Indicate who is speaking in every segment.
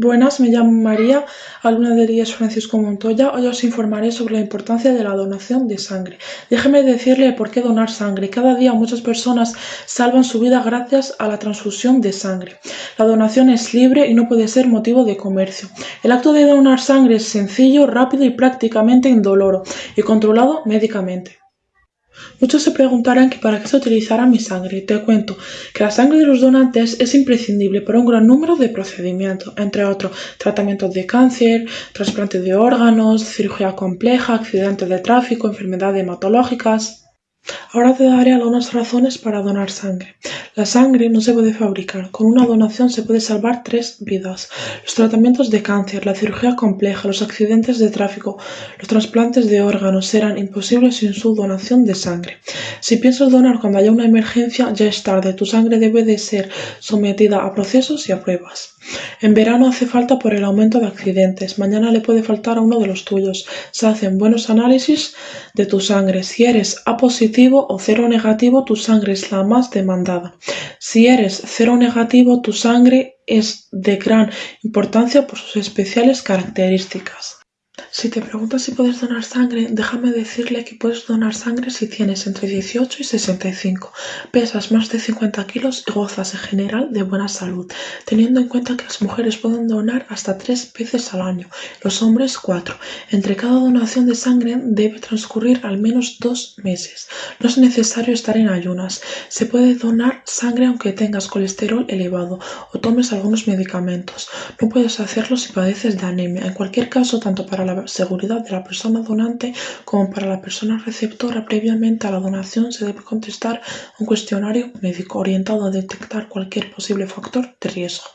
Speaker 1: Buenas, me llamo María, alumna IES Francisco Montoya. Hoy os informaré sobre la importancia de la donación de sangre. Déjeme decirle por qué donar sangre. Cada día muchas personas salvan su vida gracias a la transfusión de sangre. La donación es libre y no puede ser motivo de comercio. El acto de donar sangre es sencillo, rápido y prácticamente indoloro y controlado médicamente. Muchos se preguntarán que para qué se utilizará mi sangre. Te cuento que la sangre de los donantes es imprescindible para un gran número de procedimientos, entre otros tratamientos de cáncer, trasplante de órganos, cirugía compleja, accidentes de tráfico, enfermedades hematológicas. Ahora te daré algunas razones para donar sangre. La sangre no se puede fabricar. Con una donación se puede salvar tres vidas. Los tratamientos de cáncer, la cirugía compleja, los accidentes de tráfico, los trasplantes de órganos serán imposibles sin su donación de sangre. Si piensas donar cuando haya una emergencia, ya es tarde. Tu sangre debe de ser sometida a procesos y a pruebas. En verano hace falta por el aumento de accidentes. Mañana le puede faltar a uno de los tuyos. Se hacen buenos análisis de tu sangre. Si eres A o cero negativo, tu sangre es la más demandada. Si eres cero negativo, tu sangre es de gran importancia por sus especiales características. Si te preguntas si puedes donar sangre, déjame decirle que puedes donar sangre si tienes entre 18 y 65, pesas más de 50 kilos y gozas en general de buena salud, teniendo en cuenta que las mujeres pueden donar hasta tres veces al año, los hombres cuatro. Entre cada donación de sangre debe transcurrir al menos dos meses. No es necesario estar en ayunas. Se puede donar sangre aunque tengas colesterol elevado o tomes algunos medicamentos. No puedes hacerlo si padeces de anemia. En cualquier caso, tanto para la seguridad de la persona donante como para la persona receptora previamente a la donación se debe contestar un cuestionario médico orientado a detectar cualquier posible factor de riesgo.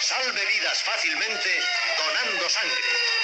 Speaker 2: Salve vidas fácilmente donando sangre.